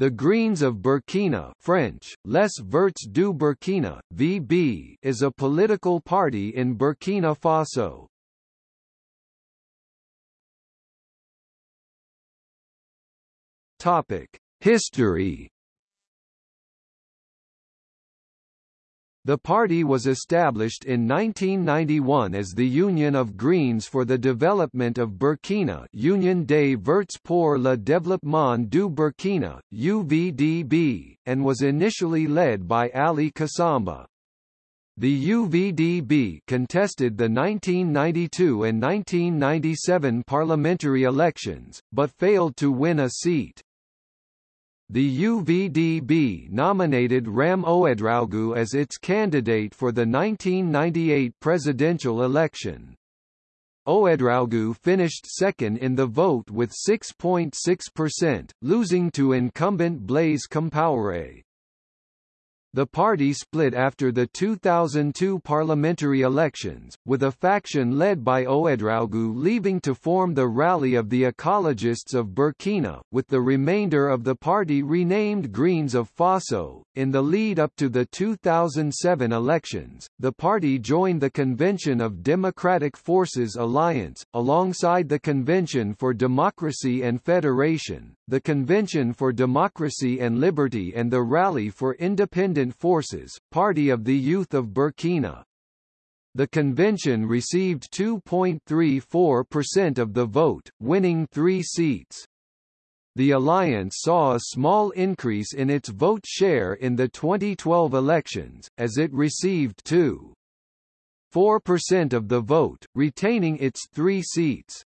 The Greens of Burkina French, Les Verts du Burkina, VB, is a political party in Burkina Faso. History The party was established in 1991 as the Union of Greens for the Development of Burkina Union des Verts pour le Développement du Burkina, UVDB, and was initially led by Ali Kassamba. The UVDB contested the 1992 and 1997 parliamentary elections, but failed to win a seat. The UVDB nominated Ram Ouedraogo as its candidate for the 1998 presidential election. Ouedraogo finished second in the vote with 6.6%, losing to incumbent Blaise Compaoré. The party split after the 2002 parliamentary elections, with a faction led by Ouedraogo leaving to form the Rally of the Ecologists of Burkina, with the remainder of the party renamed Greens of Faso. In the lead up to the 2007 elections, the party joined the Convention of Democratic Forces Alliance, alongside the Convention for Democracy and Federation, the Convention for Democracy and Liberty and the Rally for Independent Forces, Party of the Youth of Burkina. The convention received 2.34% of the vote, winning three seats. The alliance saw a small increase in its vote share in the 2012 elections, as it received 2.4% of the vote, retaining its three seats.